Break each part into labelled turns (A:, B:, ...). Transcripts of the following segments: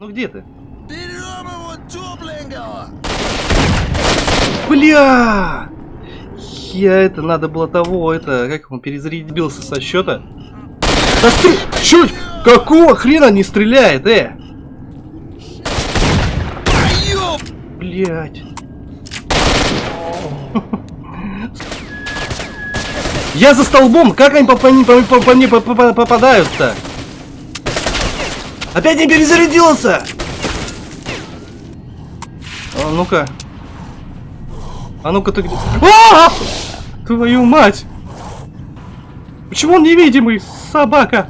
A: Ну где ты?
B: Берем его тепленького!
A: Бля! Я это, надо было того, это, как он перезарядился со счета. Да ты, чё, какого хрена не стреляет, э? Блять. Я за столбом, как они по, по, по, по, по мне по- по- по- попадают-то? Опять не перезарядился! А ну-ка. А ну-ка ты где? А! Твою мать! Почему он невидимый, собака?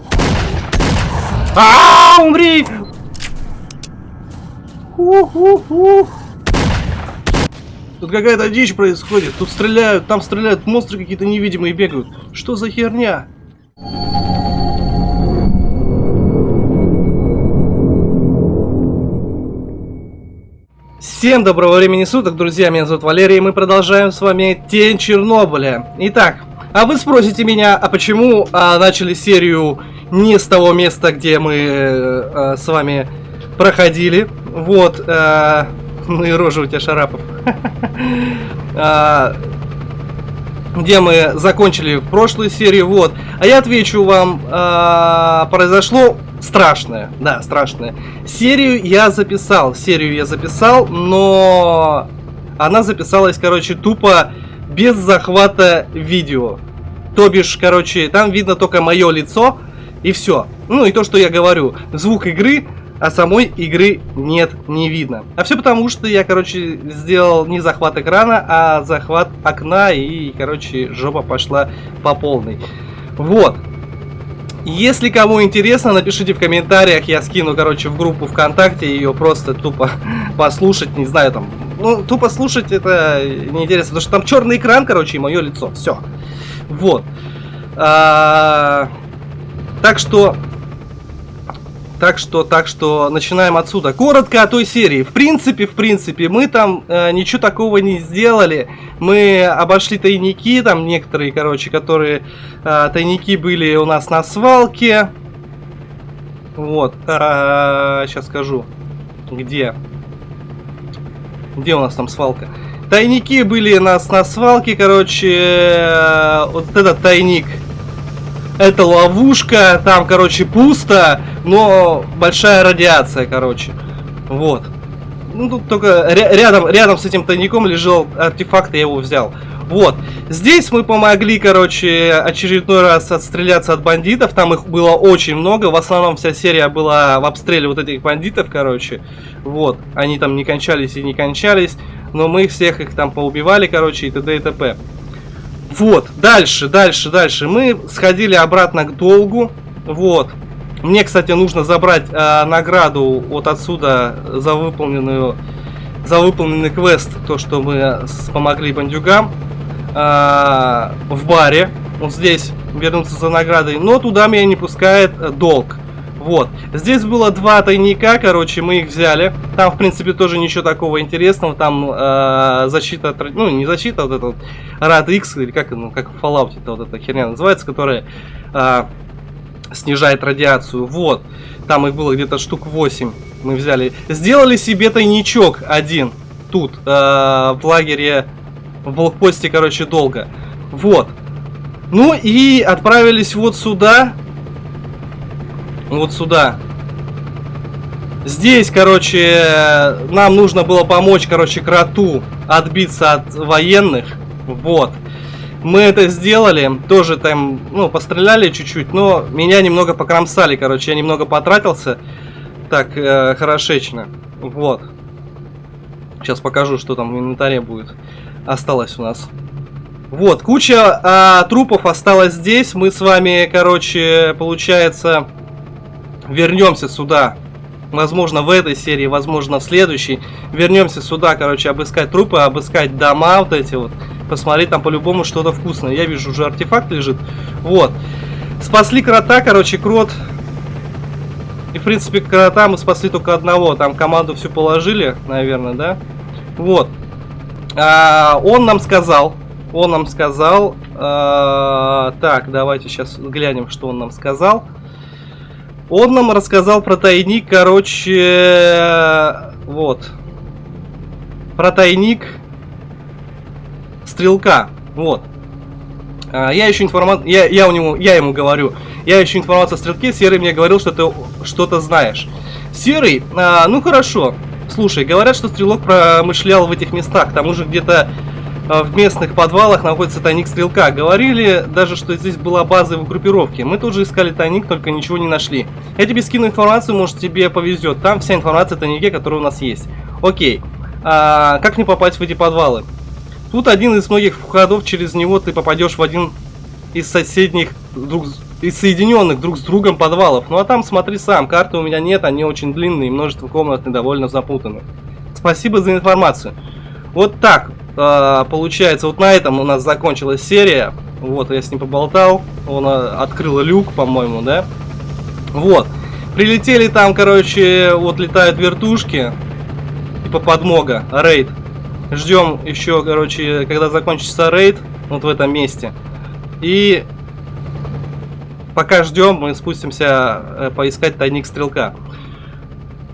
A: А, умри! Ух-ух-ух. Тут какая-то дичь происходит. Тут стреляют, там стреляют, монстры какие-то невидимые бегают. Что за херня? Всем доброго времени суток, друзья, меня зовут Валерий, и мы продолжаем с вами Тень Чернобыля. Итак, а вы спросите меня, а почему а, начали серию не с того места, где мы э, э, с вами проходили. Вот, э, ну и рожа у тебя, Шарапов. А, где мы закончили в прошлой серии, вот. А я отвечу вам, а, произошло страшное, да, страшное. Серию я записал, серию я записал, но она записалась, короче, тупо без захвата видео. То бишь, короче, там видно только мое лицо и все. Ну и то, что я говорю. Звук игры, а самой игры нет, не видно. А все потому, что я, короче, сделал не захват экрана, а захват окна и, короче, жопа пошла по полной. Вот. Если кому интересно, напишите в комментариях, я скину, короче, в группу ВКонтакте ее просто тупо послушать, не знаю, там, ну, тупо слушать это неинтересно, потому что там черный экран, короче, и мое лицо, все. Вот. А, так что, так что, так что, начинаем отсюда. Коротко о той серии. В принципе, в принципе, мы там э, ничего такого не сделали. Мы обошли тайники, там некоторые, короче, которые э, тайники были у нас на свалке. Вот, э, сейчас скажу, где. Где у нас там свалка? Тайники были у нас на свалке, короче, э, вот этот тайник это ловушка, там, короче, пусто, но большая радиация, короче. Вот. Ну, тут только ря- рядом, рядом с этим тайником лежал артефакт, я его взял. Вот. Здесь мы помогли, короче, очередной раз отстреляться от бандитов. Там их было очень много. В основном вся серия была в обстреле вот этих бандитов, короче. Вот. Они там не кончались и не кончались. Но мы всех их там поубивали, короче, и т.д. и т.п. Вот, дальше, дальше, дальше. Мы сходили обратно к долгу. Вот. Мне, кстати, нужно забрать э, награду вот отсюда за выполненную, за выполненный квест, то, что мы помогли бандюгам э, в баре. Вот здесь вернуться за наградой, но туда меня не пускает э, долг. Вот. Здесь было два тайника, короче, мы их взяли. Там, в принципе, тоже ничего такого интересного. Там э, защита, ну, не защита, вот эта вот X, или как, ну, как в Fallout это вот эта херня называется, которая э, снижает радиацию. Вот. Там их было где-то штук 8. Мы взяли. Сделали себе тайничок один. Тут, э, в лагере, в блокпосте, короче, долго. Вот. Ну и отправились вот сюда. Вот сюда. Здесь, короче, нам нужно было помочь, короче, кроту отбиться от военных. Вот. Мы это сделали, тоже там, ну, постреляли чуть-чуть, но меня немного покромсали, короче, я немного потратился. Так, э, хорошечно. Вот. Сейчас покажу, что там в инвентаре будет. Осталось у нас. Вот, куча а, трупов осталось здесь. Мы с вами, короче, получается, вернемся сюда. Возможно, в этой серии, возможно, в следующей. Вернемся сюда, короче, обыскать трупы, обыскать дома вот эти вот. Посмотреть там по-любому что-то вкусное. Я вижу, уже артефакт лежит. Вот. Спасли крота, короче, крот. И, в принципе, крота мы спасли только одного. Там команду всю положили, наверное, да? Вот. А, он нам сказал, он нам сказал, а, так, давайте сейчас глянем, что он нам сказал. Он нам рассказал про тайник, короче, вот. Про тайник стрелка, вот. А, я ищу информацию, я, я, у него, я ему говорю, я ищу информацию о стрелке, Серый мне говорил, что ты что-то знаешь. Серый, а, ну хорошо, слушай, говорят, что стрелок промышлял в этих местах, к тому же где-то в местных подвалах находится тайник стрелка. Говорили даже, что здесь была база его группировки. Мы тут же искали тайник, только ничего не нашли. Я тебе скину информацию, может тебе повезет. Там вся информация о тайнике, которая у нас есть. Окей. А, как мне попасть в эти подвалы? Тут один из многих входов, через него ты попадешь в один из соседних друг из соединенных друг с другом подвалов. Ну а там смотри сам, карты у меня нет, они очень длинные, множество комнат и довольно запутаны. Спасибо за информацию. Вот так э, получается, вот на этом у нас закончилась серия. Вот, я с ним поболтал, он э, открыл люк, по-моему, да? Вот. Прилетели там, короче, вот летают вертушки, типа подмога, рейд. Ждем еще, короче, когда закончится рейд, вот в этом месте. И пока ждем, мы спустимся э, поискать тайник стрелка.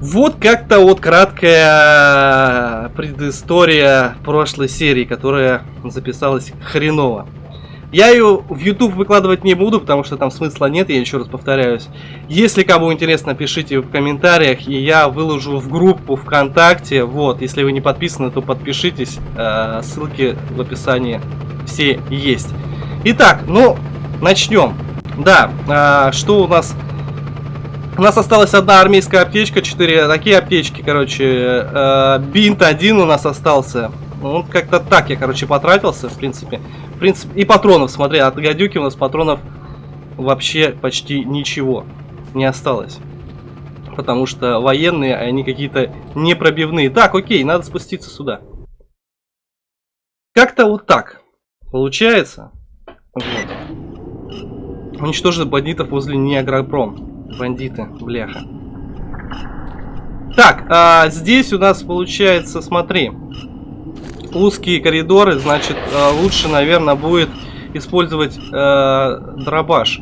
A: Вот как-то вот краткая предыстория прошлой серии, которая записалась хреново. Я ее в YouTube выкладывать не буду, потому что там смысла нет, я еще раз повторяюсь. Если кому интересно, пишите в комментариях, и я выложу в группу ВКонтакте. Вот, если вы не подписаны, то подпишитесь. Э, ссылки в описании все есть. Итак, ну, начнем. Да, э, что у нас... У нас осталась одна армейская аптечка, четыре такие аптечки, короче. Э, бинт один у нас остался. Ну, как-то так я, короче, потратился, в принципе. В принципе, и патронов, смотри, от гадюки у нас патронов вообще почти ничего не осталось. Потому что военные, они какие-то непробивные. Так, окей, надо спуститься сюда. Как-то вот так получается. Вот. Уничтожить бандитов возле Неагропром. Бандиты, бляха. Так, а здесь у нас получается, смотри узкие коридоры, значит, э, лучше, наверное, будет использовать э, дробаш.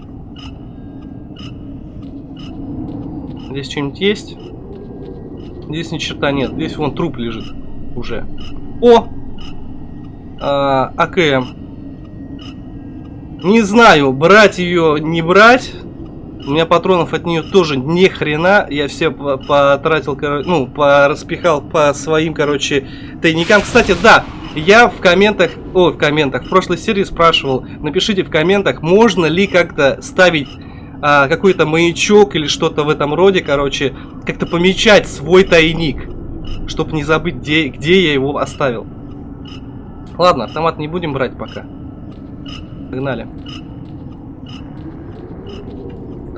A: Здесь что-нибудь есть? Здесь ни черта нет. Здесь вон труп лежит уже. О! Э, АКМ. Не знаю, брать ее, не брать. У меня патронов от нее тоже ни хрена. Я все потратил, ну, распихал по своим, короче, тайникам. Кстати, да, я в комментах, о, в комментах, в прошлой серии спрашивал, напишите в комментах, можно ли как-то ставить а, какой-то маячок или что-то в этом роде, короче, как-то помечать свой тайник, чтобы не забыть, где, где я его оставил. Ладно, автомат не будем брать пока. Погнали.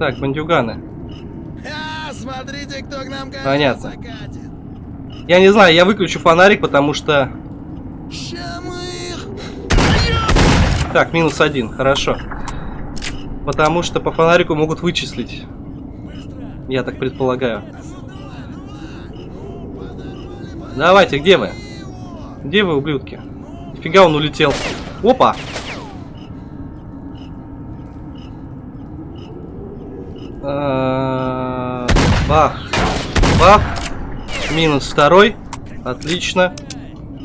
A: Так, бандюганы.
B: А, смотрите, кто к нам
A: Понятно. Я не знаю, я выключу фонарик, потому что... Так, минус один, хорошо. Потому что по фонарику могут вычислить. Я так предполагаю. Давайте, где вы? Где вы, ублюдки? Нифига он улетел. Опа! Бах. Бах. Минус второй. Отлично.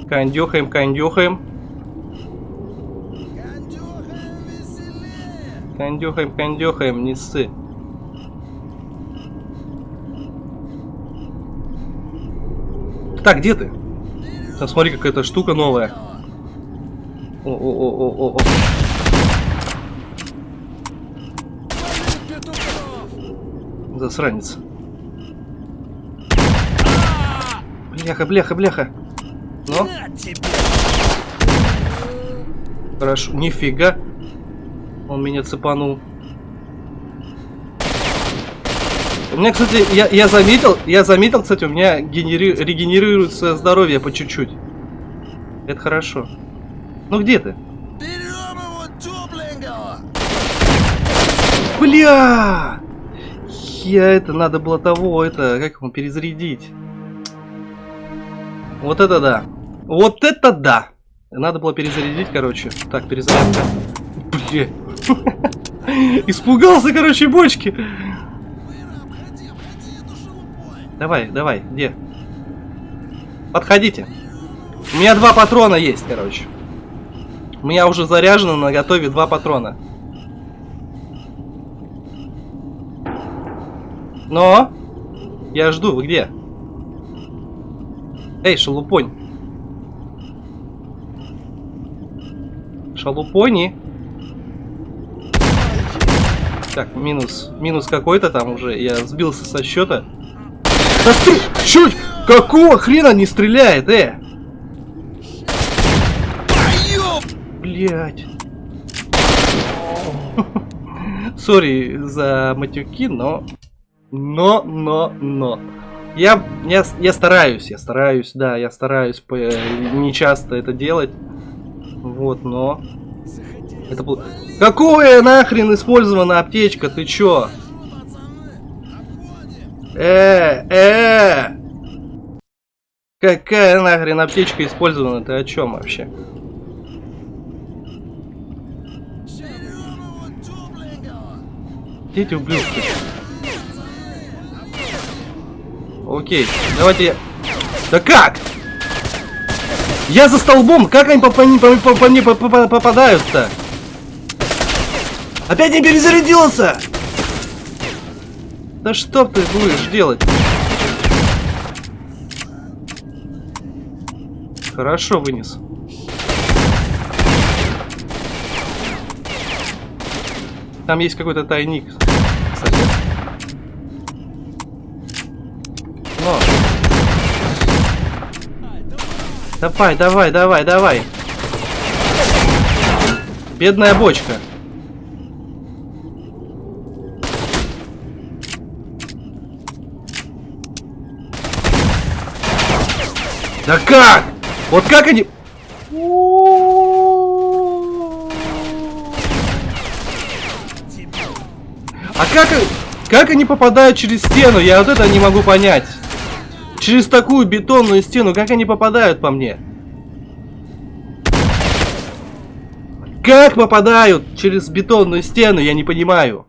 A: Кондюхаем, кондюхаем. Кондюхаем, кондюхаем, не ссы. Так, где ты? Там смотри, какая-то штука новая. О-о-о-о-о. Засранец. Бляха, бляха, бляха. Ну? Хорошо. Нифига. Он меня цепанул. У меня, кстати, я, я заметил, я заметил, кстати, у меня генери... регенерируется здоровье по чуть-чуть. Это хорошо. Ну где ты? Бля! Я это, надо было того, это, как ему перезарядить. Вот это да. Вот это да. Надо было перезарядить, короче. Так, перезарядка. Бля. Испугался, короче, бочки. Давай, давай, где? Подходите. У меня два патрона есть, короче. У меня уже заряжено на готове два патрона. Но! Я жду, вы где? Эй, шалупонь. Шалупони. Так, минус. Минус какой-то там уже. Я сбился со счета. Да стр... Чуть! Какого хрена не стреляет, э? Блять. Сори за матюки, но... Но, но, но. Я, я, я стараюсь, я стараюсь, да, я стараюсь по, не часто это делать. Вот, но... Это был... Какое нахрен использована аптечка, ты чё? Э, э! Какая нахрен аптечка использована? Ты о чем вообще? Дети ублюдки. Окей, давайте я... Да как? Я за столбом, как они по, по, по, по мне попадают-то? Опять не перезарядился! Да что ты будешь делать? Хорошо вынес. Там есть какой-то тайник. Кстати. Но. Давай, давай, давай, давай. Бедная бочка. Да как? Вот как они... А как, как они попадают через стену? Я вот это не могу понять. Через такую бетонную стену, как они попадают по мне? Как попадают через бетонную стену, я не понимаю.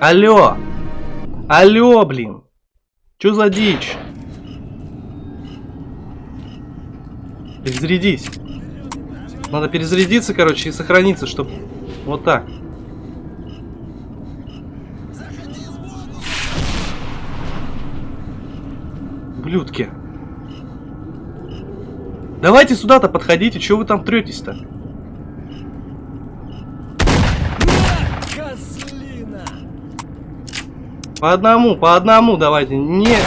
A: Алло. Алло, блин. Чё за дичь? Перезарядись. Надо перезарядиться, короче, и сохраниться, чтобы... Вот так. Блюдки. Давайте сюда-то подходите, что вы там третесь-то? По одному, по одному давайте. Не...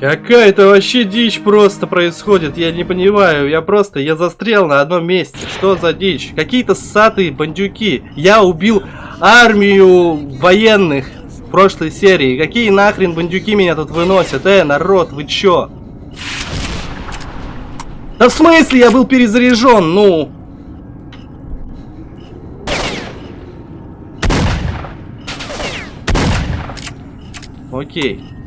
A: Какая-то вообще дичь просто происходит, я не понимаю, я просто, я застрял на одном месте, что за дичь? Какие-то ссатые бандюки, я убил армию военных в прошлой серии, какие нахрен бандюки меня тут выносят, э, народ, вы чё? Да в смысле я был перезаряжен, ну? Окей.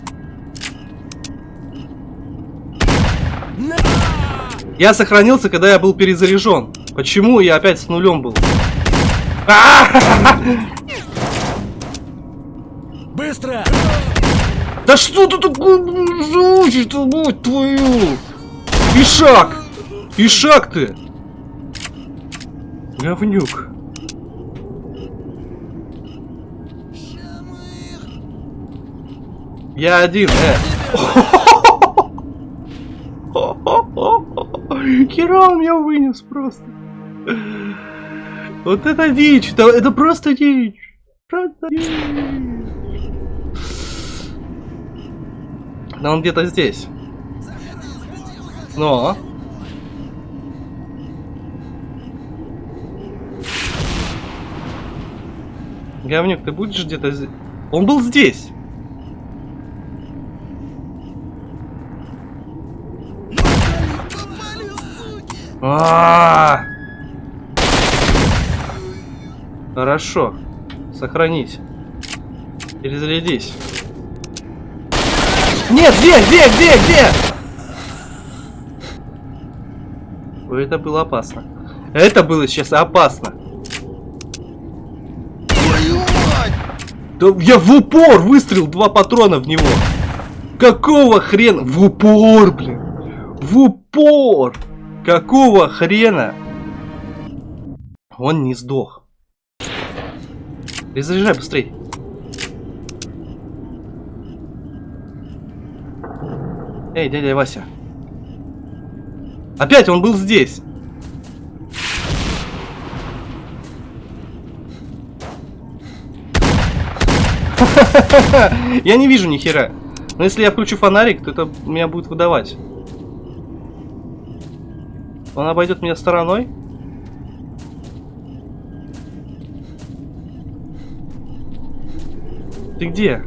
A: Я сохранился, когда я был перезаряжен. Почему я опять с нулем был?
B: Быстро!
A: Да что ты такое жучишь-то, будь твою? Ишак! Ишак ты! Говнюк. Я один, э. Он меня вынес просто. Вот это дичь, это, это просто дичь. Просто дичь. Да он где-то здесь. Но. Говнюк, ты будешь где-то здесь? Он был здесь. А -а -а! Хорошо. Сохранись. Перезарядись. Нет, где, где, где, где? Это было опасно. Это было сейчас опасно. Да я в упор выстрелил два патрона в него. Какого хрена? В упор, блин. В упор. Какого хрена? Он не сдох. Перезаряжай быстрей. Эй, дядя Вася. Опять он был здесь. Я не вижу ни хера. Но если я включу фонарик, то это меня будет выдавать. Он обойдет меня стороной? Ты где?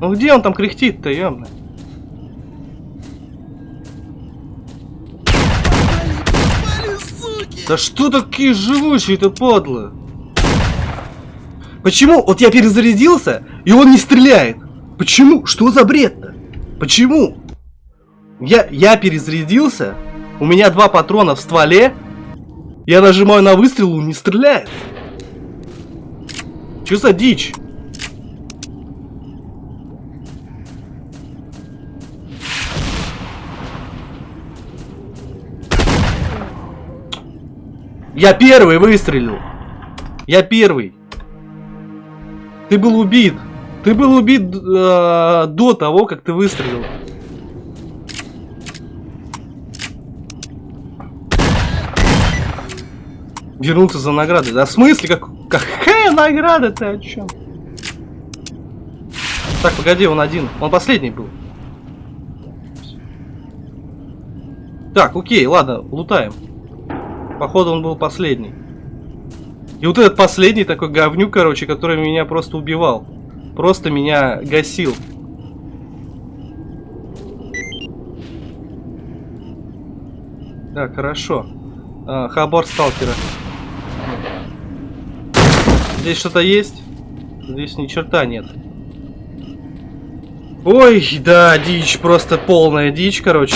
A: Ну где он там кряхтит-то, ёмно? Да что такие живучие-то подло? Почему? Вот я перезарядился, и он не стреляет. Почему? Что за бред-то? Почему? Я, я перезарядился, у меня два патрона в стволе, я нажимаю на выстрел, он не стреляет. Что за дичь? Я первый выстрелил. Я первый. Ты был убит. Ты был убит э, до того, как ты выстрелил. Вернуться за наградой. Да в смысле? Как, какая награда ты о чем? Так, погоди, он один. Он последний был. Так, окей, ладно, лутаем. Походу он был последний. И вот этот последний такой говнюк, короче, который меня просто убивал. Просто меня гасил. Так, хорошо. А, хабар сталкера. Здесь что-то есть? Здесь ни черта нет. Ой, да, дичь, просто полная дичь, короче.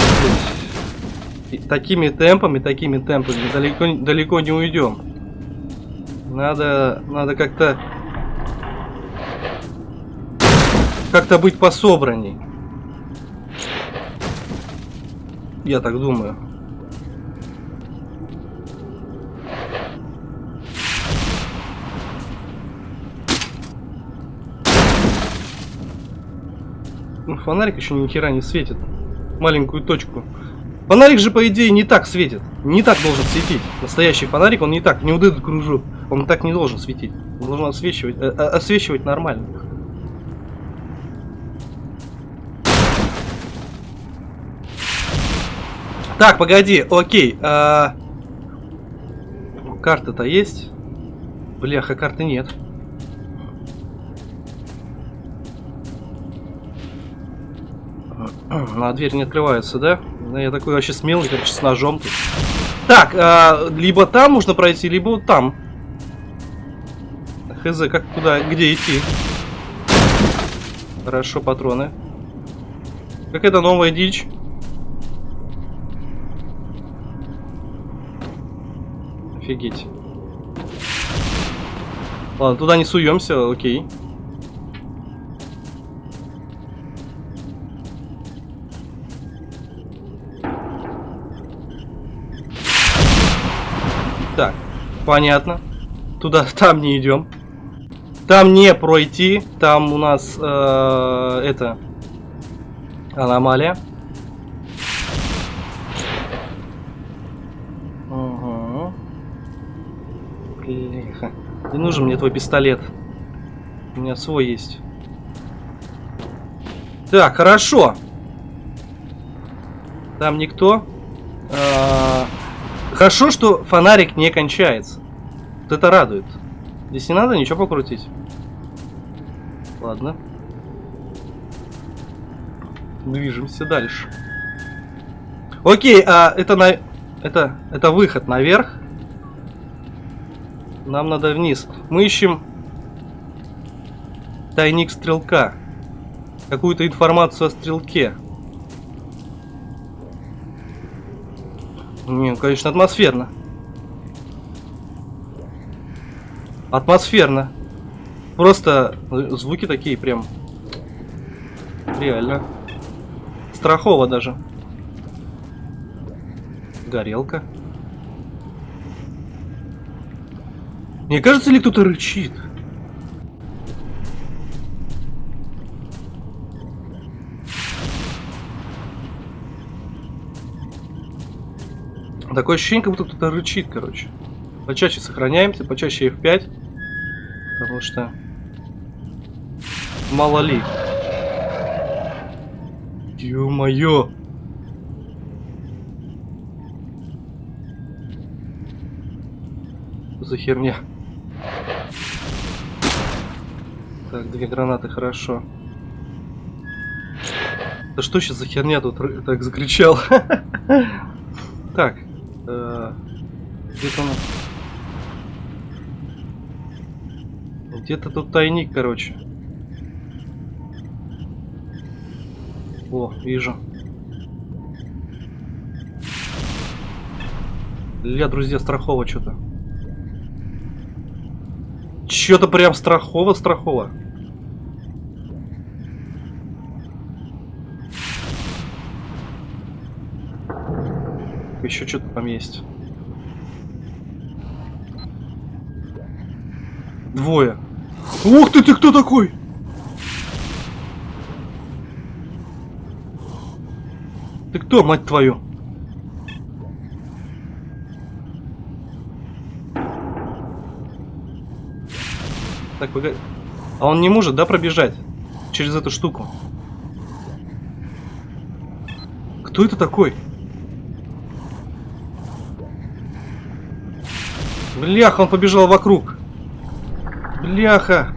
A: И такими темпами, такими темпами далеко, далеко не уйдем. Надо, надо как-то, как-то быть пособранней. Я так думаю. Ну, фонарик еще ни хера не светит. Маленькую точку. Фонарик же, по идее, не так светит. Не так должен светить. Настоящий фонарик, он не так, не вот этот кружок. Он так не должен светить. Он должен освещивать, э, э, освещивать нормально. Так, погоди, окей. А... Карта-то есть? Бляха, карты нет. На дверь не открывается, да? Я такой вообще смелый, короче, с ножом тут. Так, а, либо там можно пройти, либо вот там. Хз, как куда, где идти? Хорошо, патроны. Какая-то новая дичь. Офигеть. Ладно, туда не суемся, окей. Понятно. Туда, там не идем. Там не пройти. Там у нас э, это аномалия. Угу. Блиха. Не нужен мне твой пистолет. У меня свой есть. Так, хорошо. Там никто. А, Хорошо, что фонарик не кончается. Вот это радует. Здесь не надо ничего покрутить. Ладно. Движемся дальше. Окей, а это на... Это, это выход наверх. Нам надо вниз. Мы ищем тайник стрелка. Какую-то информацию о стрелке. Не, конечно, атмосферно. Атмосферно. Просто звуки такие прям. Реально. Страхово даже. Горелка. Мне кажется, ли кто-то рычит? Такое ощущение, как будто кто-то рычит, короче. Почаще сохраняемся, почаще F5. Потому что... Мало ли. Ё-моё! За херня? Так, две гранаты, хорошо. Да что сейчас за херня тут так закричал? Так. Э, Где-то он... Где-то тут тайник, короче. О, вижу. Ля, друзья, страхово что-то. Что-то прям страхово-страхово. Еще что-то там есть. Двое. Ух ты, ты кто такой? Ты кто, мать твою? Так, погоди. А он не может, да, пробежать? Через эту штуку. Кто это такой? Бляха, он побежал вокруг. Бляха.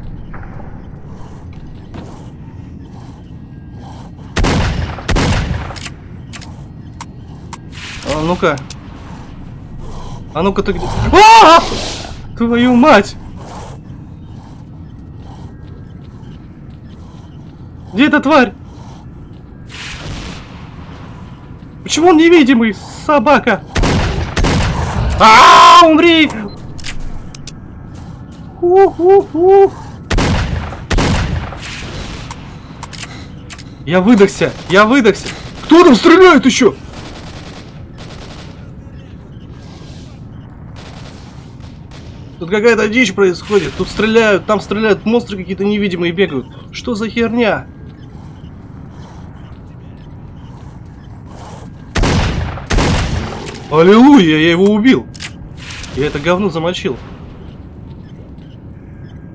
A: А ну-ка. А ну-ка ты где? А! Твою мать! Где эта тварь? Почему он невидимый? Собака! А, умри! У-ху-ху. Я выдохся! Я выдохся! Кто там стреляет еще? Тут какая-то дичь происходит. Тут стреляют, там стреляют, монстры какие-то невидимые бегают. Что за херня? Аллилуйя, я его убил. Я это говно замочил.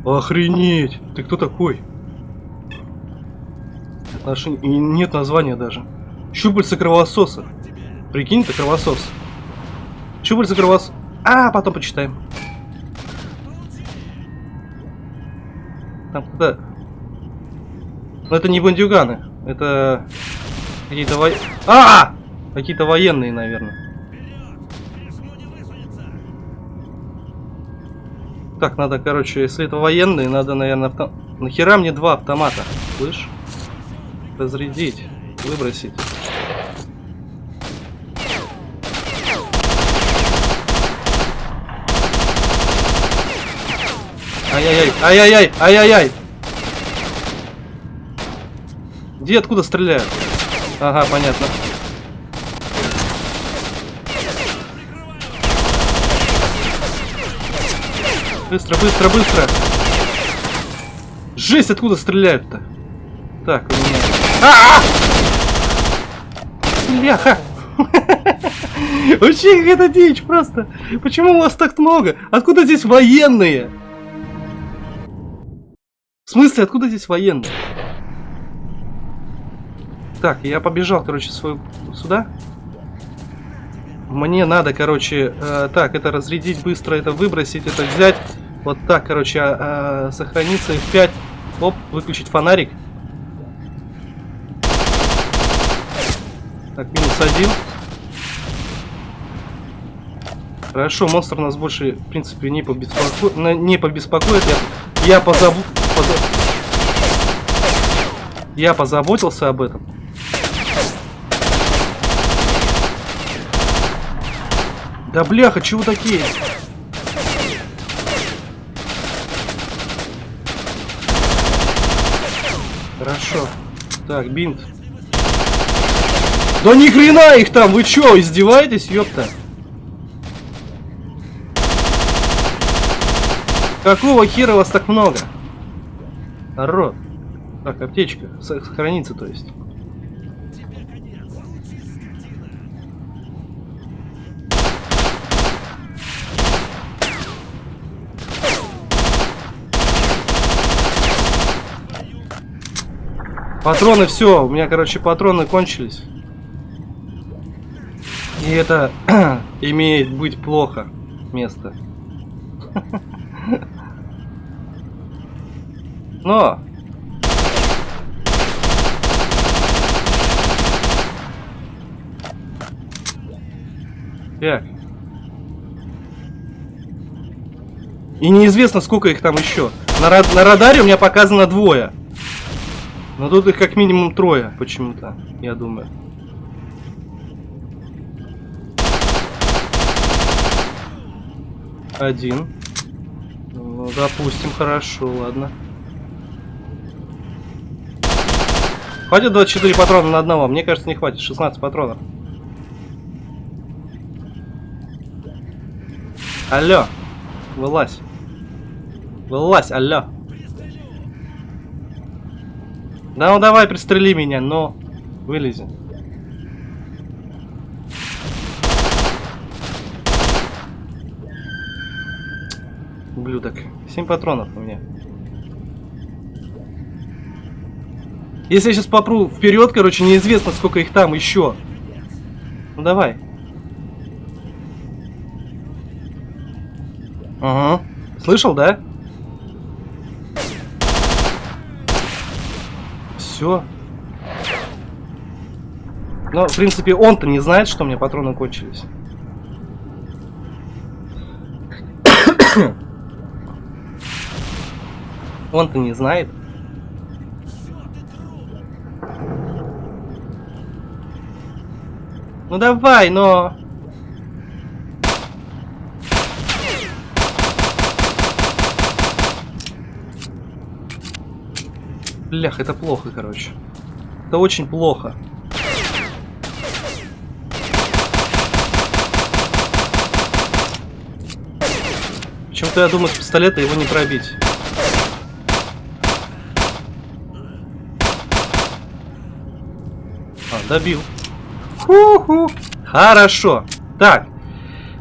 A: Охренеть! Ты кто такой? Отношения... И нет названия даже. Щупальца кровососа. Прикинь, ты кровосос. Щупальца кровососа. А, потом почитаем. Там куда? Но это не бандюганы. Это какие-то во... А! Какие-то военные, наверное. Так, надо, короче, если это военные, надо, наверное, авто... Нахера мне два автомата? Слышь? Разрядить, выбросить. Ай-яй-яй, ай-яй-яй, ай-яй-яй. Где, откуда стреляют? Ага, понятно. Быстро, быстро, быстро. Жесть, откуда стреляют-то? Так, у меня... Бляха! Вообще какая-то дичь просто. Почему у вас так много? Откуда здесь военные? В смысле, откуда здесь военные? Так, я побежал, короче, свою сюда. Мне надо, короче, э, так, это разрядить быстро, это выбросить, это взять. Вот так, короче, э, сохраниться F5. Оп, выключить фонарик. Так, минус один. Хорошо, монстр нас больше, в принципе, не, побеспоко... на- не побеспокоит. Я, я, позабу... поза- я позаботился об этом. Да бляха, чего такие? Хорошо. Так, бинт. Да ни хрена их там, вы чё, издеваетесь, ёпта? Какого хера вас так много? Народ. Так, аптечка. Сохранится, то есть. Патроны все, у меня, короче, патроны кончились. И это имеет быть плохо место. Но! Так. И неизвестно, сколько их там еще. На, на радаре у меня показано двое. Но тут их как минимум трое почему-то, я думаю. Один. Ну, допустим, хорошо, ладно. Хватит 24 патрона на одного? Мне кажется, не хватит. 16 патронов. Алло. Вылазь. Вылазь, алло. Да ну давай, пристрели меня, но... Вылези. Ублюдок. 7 патронов у меня. Если я сейчас попру вперед, короче, неизвестно, сколько их там еще. Ну давай. Ага. Слышал, да? Все. Но, в принципе, он-то не знает, что у меня патроны кончились. Он-то не знает. Ну давай, но... Блях, это плохо, короче. Это очень плохо. Почему-то я думаю, с пистолета его не пробить. А, добил. Ху-ху. Хорошо. Так.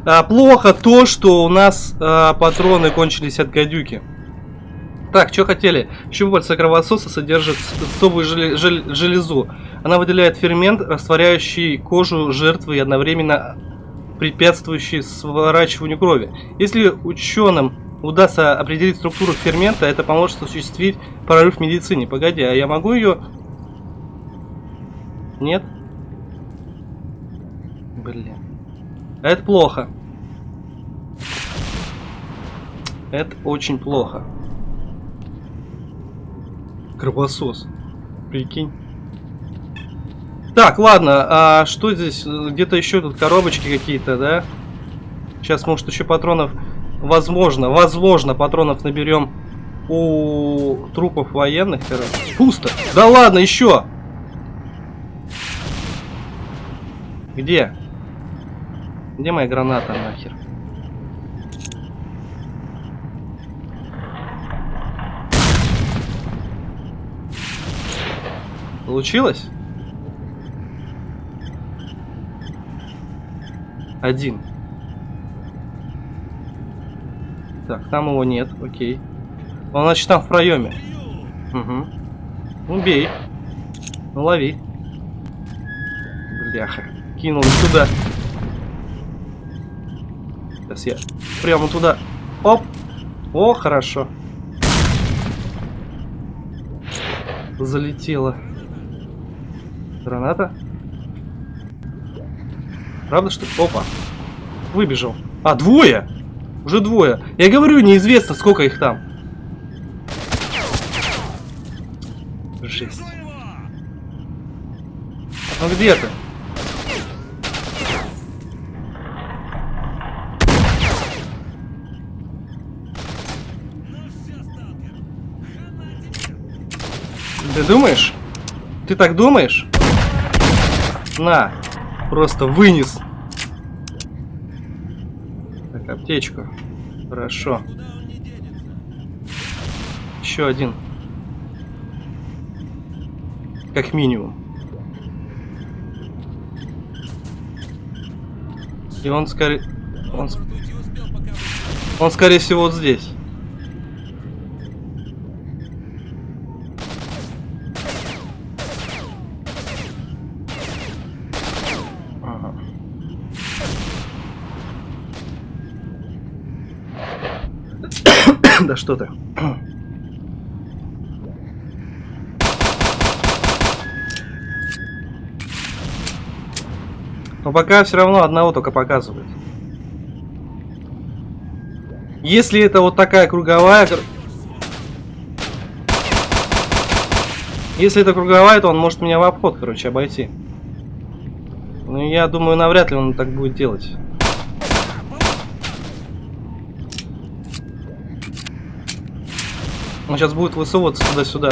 A: А, плохо то, что у нас а, патроны кончились от гадюки. Так, что хотели? Щупальца кровососа содержит особую жел жел железу. Она выделяет фермент, растворяющий кожу жертвы и одновременно препятствующий сворачиванию крови. Если ученым удастся определить структуру фермента, это поможет осуществить прорыв в медицине. Погоди, а я могу ее... Нет? Блин. Это плохо. Это очень плохо. Кровосос. Прикинь. Так, ладно, а что здесь? Где-то еще тут коробочки какие-то, да? Сейчас, может, еще патронов... Возможно, возможно, патронов наберем у трупов военных, короче. Пусто. Да ладно, еще! Где? Где моя граната нахер? Получилось? Один. Так, там его нет, окей. Он, значит, там в проеме. Угу. Ну, бей. Ну, лови. Бляха. Кинул сюда. Сейчас я прямо туда. Оп. О, хорошо. Залетело. Граната. Правда, что? Опа. Выбежал. А, двое! Уже двое. Я говорю, неизвестно, сколько их там. Жесть. Ну где ты? Ты думаешь? Ты так думаешь? На, просто вынес. Так, аптечку. Хорошо. Еще один. Как минимум. И он скорее... Он, он скорее всего вот здесь. Ага. да что ты. Но пока все равно одного только показывает. Если это вот такая круговая... кр- Если это круговая, то он может меня в обход, короче, обойти. Ну, я думаю, навряд ли он так будет делать. Он сейчас будет высовываться туда-сюда.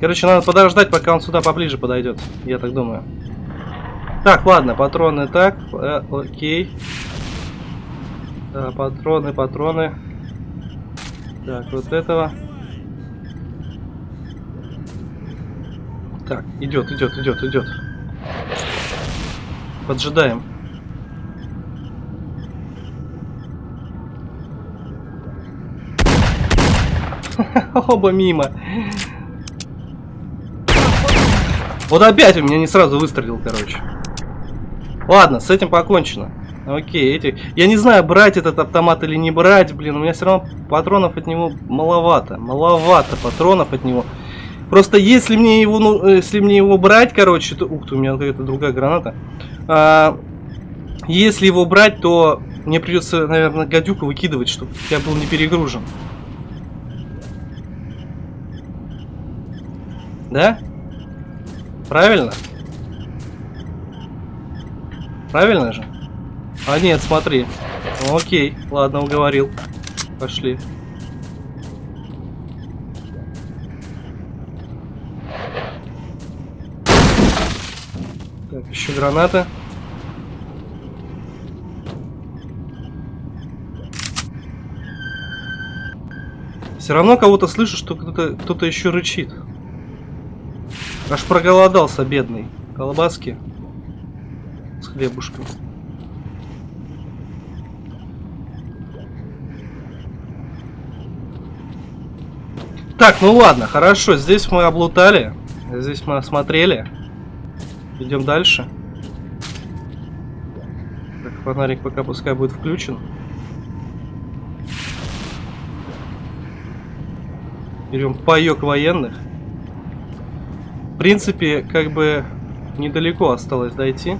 A: Короче, надо подождать, пока он сюда поближе подойдет. Я так думаю. Так, ладно, патроны так. э, окей. Да, патроны, патроны. Так, вот этого. Так, идет, идет, идет, идет. Поджидаем. Оба мимо. Вот опять у меня не сразу выстрелил, короче. Ладно, с этим покончено. Окей, эти... Я не знаю, брать этот автомат или не брать, блин, у меня все равно патронов от него маловато. Маловато патронов от него. Просто если мне его, ну, э, если мне его брать, короче, то... Ух ты, у меня какая-то другая граната. А, если его брать, то мне придется, наверное, гадюку выкидывать, чтобы я был не перегружен. Да? Правильно? Правильно же? А нет, смотри. Ну, окей, ладно, уговорил. Пошли. Так, еще граната. Все равно кого-то слышу, что кто-то кто еще рычит. Аж проголодался, бедный. Колбаски с хлебушком. Так, ну ладно, хорошо. Здесь мы облутали. Здесь мы осмотрели. Идем дальше. Так, фонарик пока пускай будет включен. Берем паек военных. В принципе, как бы недалеко осталось дойти.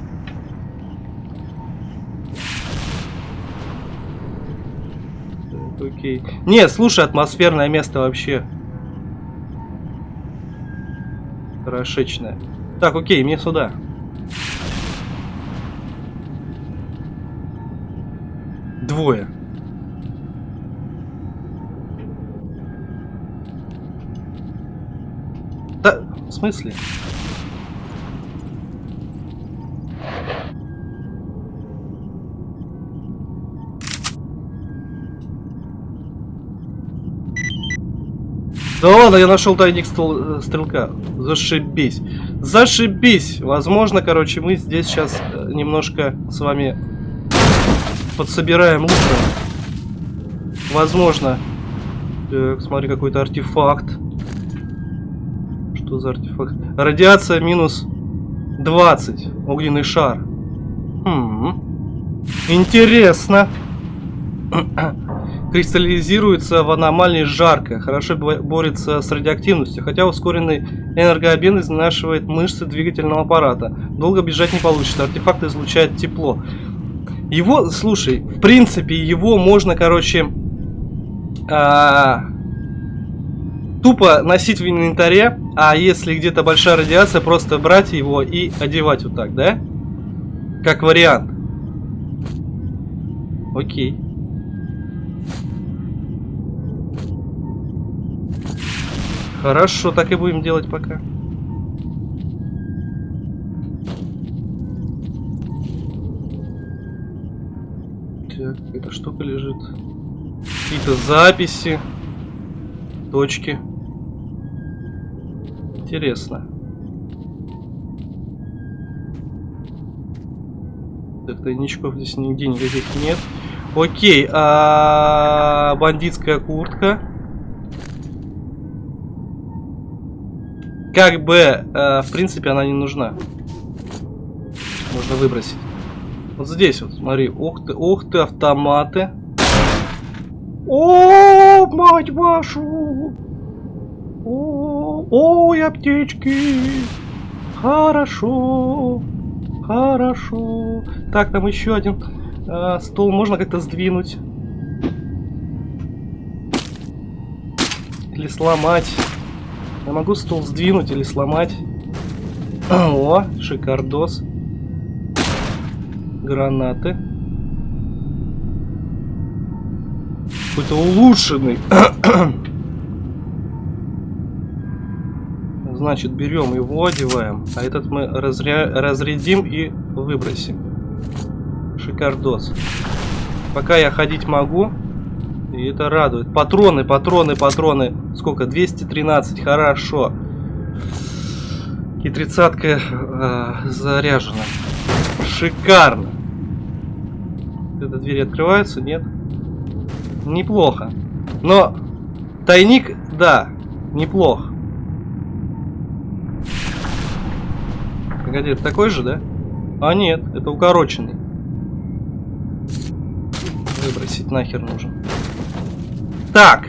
A: Окей. Не, слушай, атмосферное место вообще. Хорошечное. Так, окей, мне сюда. Двое. Да, в смысле? Да ладно, я нашел тайник стол- э, стрелка. Зашибись. Зашибись. Возможно, короче, мы здесь сейчас э, немножко с вами подсобираем лука. Возможно. Так, смотри, какой-то артефакт. Что за артефакт? Радиация минус 20. Огненный шар. Хм. Интересно. Кристаллизируется в аномалии жарко. Хорошо бо- борется с радиоактивностью, хотя ускоренный энергообмен изнашивает мышцы двигательного аппарата. Долго бежать не получится. Артефакт излучает тепло. Его, слушай, в принципе, его можно, короче, а, тупо носить в инвентаре, а если где-то большая радиация, просто брать его и одевать вот так, да? Как вариант. Окей. Хорошо, так и будем делать пока. Так, эта штука лежит. Какие-то записи. Точки. Интересно. Так, тайничков здесь нигде никаких нет. Окей, а бандитская куртка. Как бы, э, в принципе, она не нужна. Можно выбросить. Вот здесь вот, смотри. Ух ты, ух ты, автоматы. О, мать вашу! О, ой, аптечки! Хорошо, хорошо. Так, там еще один э, стол можно как-то сдвинуть. Или сломать. Я могу стол сдвинуть или сломать. О, шикардос. Гранаты. Какой-то улучшенный. Значит, берем его, одеваем. А этот мы разря... разрядим и выбросим. Шикардос. Пока я ходить могу. И это радует. Патроны, патроны, патроны. Сколько? 213. Хорошо. И тридцатка э, заряжена. Шикарно. Эта дверь открывается? Нет? Неплохо. Но тайник, да, неплох. Это такой же, да? А нет, это укороченный. Выбросить нахер нужен. Так.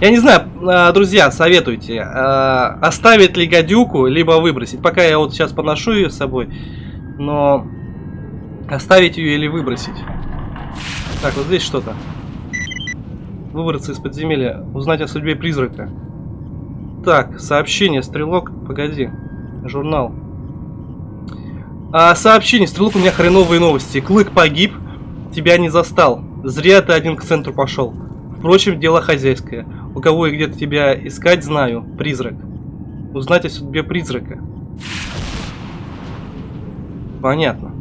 A: Я не знаю, а, друзья, советуйте, а, оставить ли гадюку, либо выбросить. Пока я вот сейчас поношу ее с собой, но оставить ее или выбросить. Так, вот здесь что-то. Выбраться из подземелья, узнать о судьбе призрака. Так, сообщение, стрелок, погоди, журнал. А, сообщение, стрелок, у меня хреновые новости. Клык погиб, тебя не застал. Зря ты один к центру пошел. Впрочем, дело хозяйское. У кого и где-то тебя искать, знаю. Призрак. Узнать о судьбе призрака. Понятно.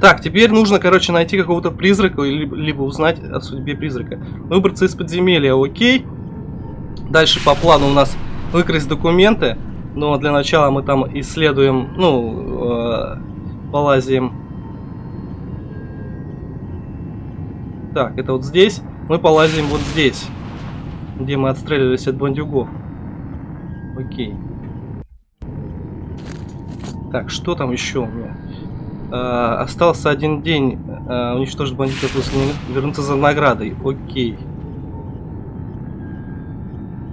A: Так, теперь нужно, короче, найти какого-то призрака, либо, либо узнать о судьбе призрака. Выбраться из подземелья, окей. Дальше по плану у нас выкрасть документы. Но для начала мы там исследуем, ну, э, полазим Так, это вот здесь. Мы полазим вот здесь. Где мы отстреливались от бандюгов. Окей. Так, что там еще у меня? А, остался один день. А, уничтожить бандитов после вернуться за наградой. Окей.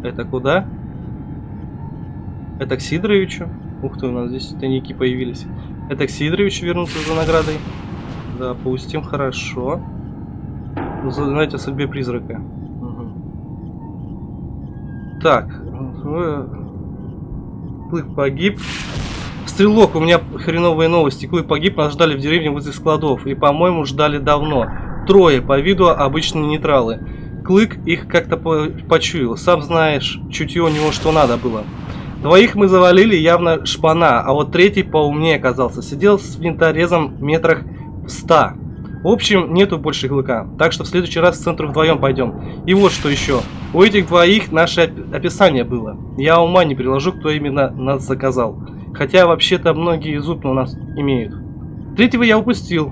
A: Это куда? Это к Сидоровичу. Ух ты, у нас здесь тайники появились. Это к Сидоровичу вернуться за наградой. Допустим, хорошо. Узнать о судьбе призрака. Угу. Так. Клык погиб. Стрелок, у меня хреновые новости. Клык погиб, нас ждали в деревне возле складов. И, по-моему, ждали давно. Трое, по виду обычные нейтралы. Клык их как-то почуял. Сам знаешь, чутье у него что надо было. Двоих мы завалили, явно шпана, а вот третий поумнее оказался. Сидел с винторезом метрах в ста. В общем, нету больше клыка, так что в следующий раз в центр вдвоем пойдем. И вот что еще. У этих двоих наше описание было. Я ума не приложу, кто именно нас заказал. Хотя вообще-то многие зуб у нас имеют. Третьего я упустил.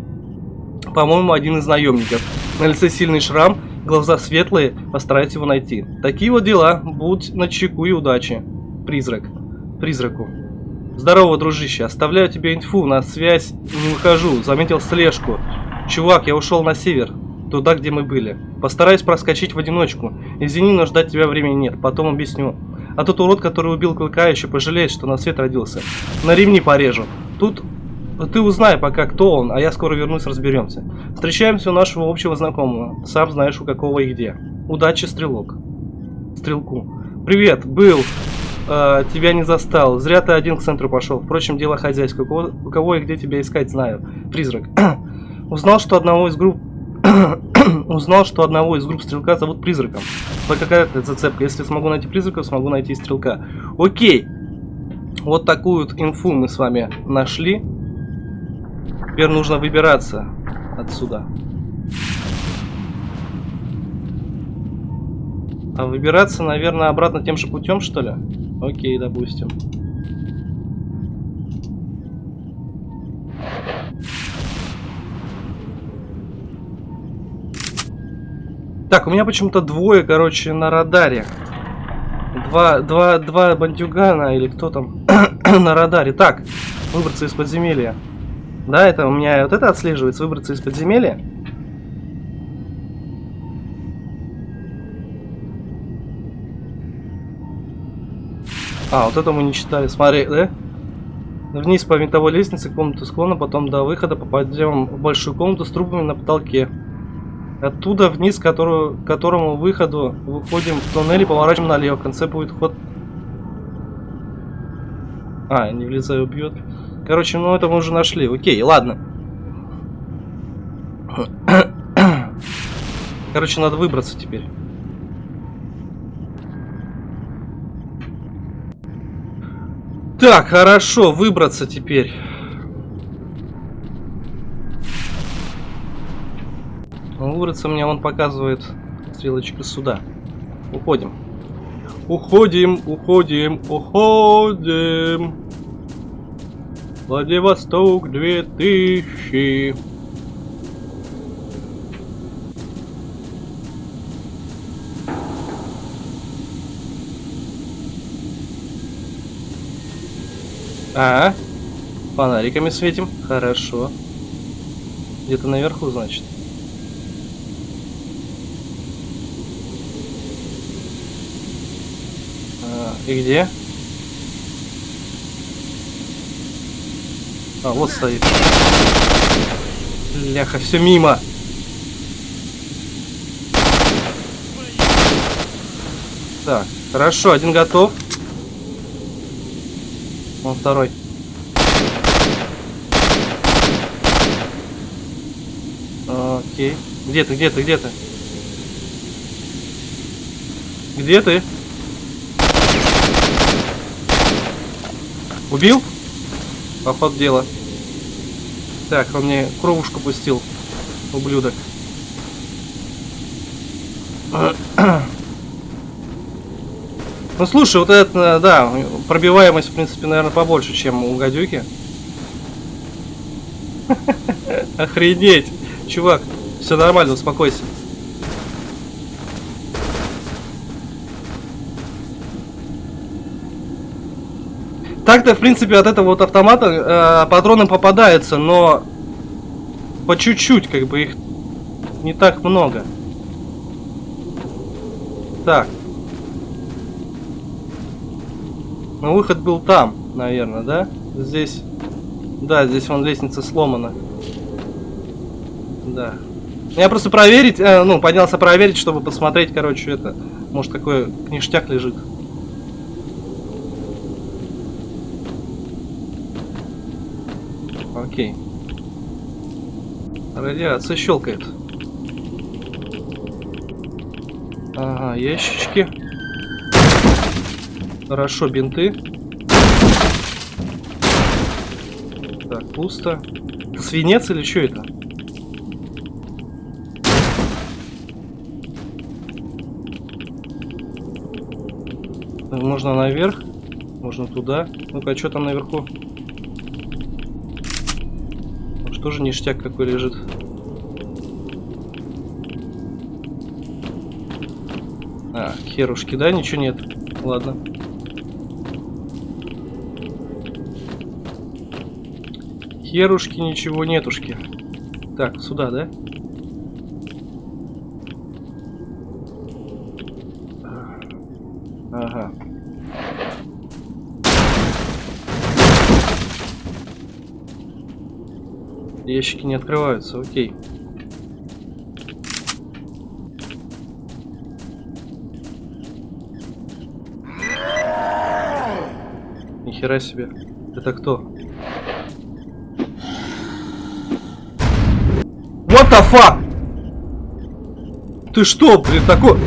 A: По-моему, один из наемников. На лице сильный шрам, глаза светлые, постарайтесь его найти. Такие вот дела, будь на чеку и удачи. Призрак. Призраку. Здорово, дружище, оставляю тебе инфу, на связь не выхожу, заметил слежку. Чувак, я ушел на север, туда, где мы были. Постараюсь проскочить в одиночку. Извини, но ждать тебя времени нет, потом объясню. А тот урод, который убил Клыка, еще пожалеет, что на свет родился. На ремни порежу. Тут ты узнай пока, кто он, а я скоро вернусь, разберемся. Встречаемся у нашего общего знакомого. Сам знаешь, у какого и где. Удачи, стрелок. Стрелку. Привет, был. Э, тебя не застал. Зря ты один к центру пошел. Впрочем, дело хозяйское. У кого, у кого и где тебя искать, знаю. Призрак. Узнал, что одного из групп Узнал, что одного из групп стрелка зовут Призраком. Вот какая-то зацепка. Если смогу найти Призрака, смогу найти стрелка. Окей. Вот такую вот инфу мы с вами нашли. Теперь нужно выбираться отсюда. А выбираться, наверное, обратно тем же путем, что ли? Окей, допустим. Так, у меня почему-то двое, короче, на радаре. Два, два, два бандюгана или кто там на радаре. Так, выбраться из подземелья. Да, это у меня вот это отслеживается, выбраться из подземелья. А, вот это мы не читали. Смотри, да? Вниз по винтовой лестнице, комнату склона, потом до выхода попадем в большую комнату с трубами на потолке. Оттуда вниз, к которому выходу выходим в туннель и поворачиваем налево. В конце будет ход... А, не влезаю, убьет. Короче, ну это мы уже нашли. Окей, ладно. Короче, надо выбраться теперь. Так, хорошо, выбраться теперь. Выбраться мне он показывает стрелочка сюда. Уходим. Уходим, уходим, уходим. Владивосток 2000. А, фонариками светим. Хорошо. Где-то наверху, значит. А, и где? А, вот стоит. Ляха, все мимо. Так, хорошо, один готов. Вон второй. Окей. Где ты, где ты, где ты? Где ты? Убил? Поход дела. Так, он мне кровушку пустил. Ублюдок. Ну слушай, вот это, да, пробиваемость, в принципе, наверное, побольше, чем у гадюки. Охренеть! Чувак, все нормально, успокойся. Так-то, в принципе, от этого вот автомата э, патроны попадаются, но по чуть-чуть, как бы их не так много. Так. Ну, выход был там, наверное, да? Здесь... Да, здесь вон лестница сломана. Да. Я просто проверить, э, ну, поднялся проверить, чтобы посмотреть, короче, это... Может, какой кништяк лежит. Окей. Радиация щелкает. Ага, ящички. Хорошо, бинты. Так, пусто. Свинец или что это? Можно наверх, можно туда. Ну-ка, а что там наверху? Тоже ништяк какой лежит. А, херушки, да? Ничего нет. Ладно. Херушки, ничего нетушки. Так, сюда, да? Ага. Ящики не открываются, окей. Нихера себе. Это кто? What the fuck? Ты что, блин, такой...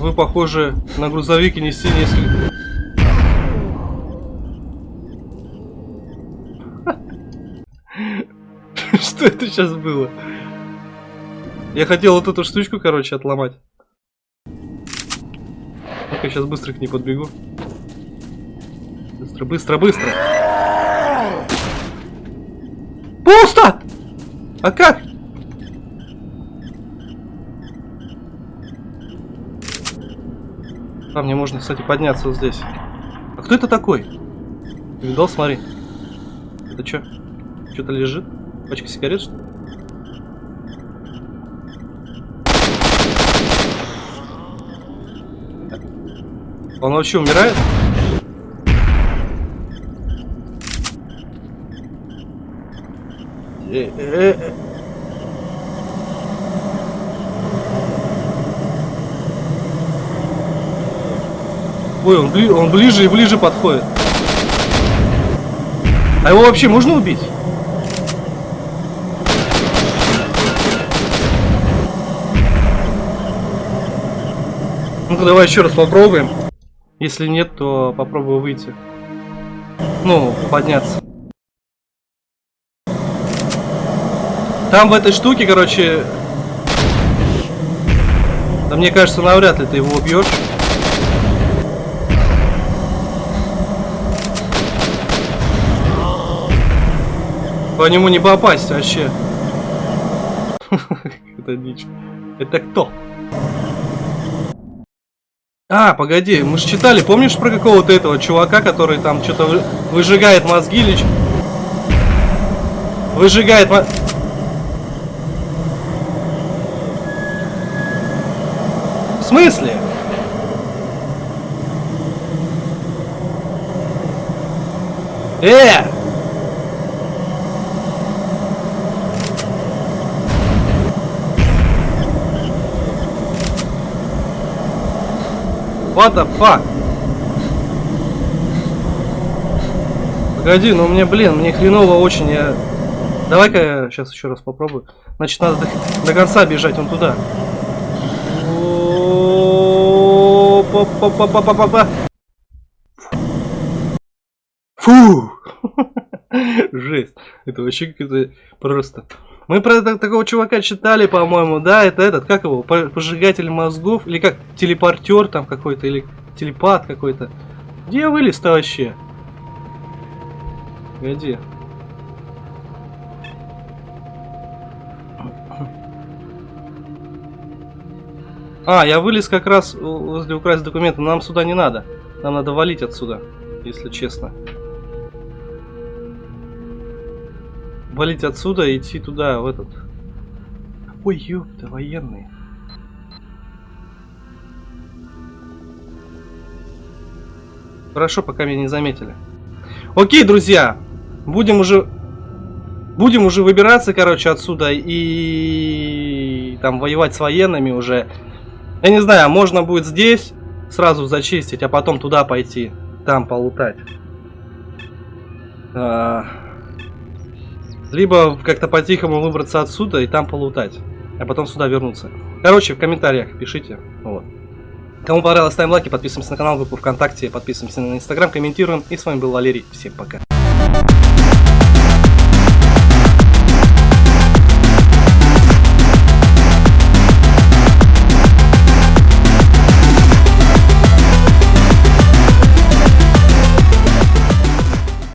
A: Вы похожи на грузовик и нести несколько... Что это сейчас было? Я хотел вот эту штучку, короче, отломать. Ну-ка, сейчас быстро к ней подбегу. Быстро, быстро, быстро. Пусто! А как? А, мне можно, кстати, подняться вот здесь. А кто это такой? Видал, смотри. Это что? Что-то лежит? Пачка сигарет, что? Он вообще умирает? Э, э, э. Ой, он, бли он ближе и ближе подходит. А его вообще можно убить? Ну-ка, давай еще раз попробуем. Если нет, то попробую выйти. Ну, подняться. Там в этой штуке, короче... Да мне кажется, навряд ли ты его убьешь. По нему не попасть вообще. Это дичь. Это кто? А, погоди, мы же читали, помнишь про какого-то этого чувака, который там что-то вы... выжигает мозги или Выжигает мо... В смысле? Э! What the fuck? Погоди, ну мне, блин, мне хреново очень, я... Давай-ка я сейчас еще раз попробую. Значит, надо до, до конца бежать, вон туда. Фу! Жесть. Это вообще какое-то просто... Мы про такого чувака читали, по-моему, да, это этот, как его, пожигатель мозгов, или как, телепортер там какой-то, или телепат какой-то. Где вылез-то вообще? Где? А, я вылез как раз возле украсть документы, нам сюда не надо. Нам надо валить отсюда, если честно. Валить отсюда и идти туда, в этот. Ой, ёпта, военные. Хорошо, пока меня не заметили. Окей, друзья. Будем уже... Будем уже выбираться, короче, отсюда и... Там воевать с военными уже. Я не знаю, можно будет здесь сразу зачистить, а потом туда пойти. Там полутать. А... Либо как-то по-тихому выбраться отсюда и там полутать. А потом сюда вернуться. Короче, в комментариях пишите. Вот. Кому понравилось, ставим лайки, подписываемся на канал, группу ВКонтакте, подписываемся на Инстаграм, комментируем. И с вами был Валерий. Всем пока.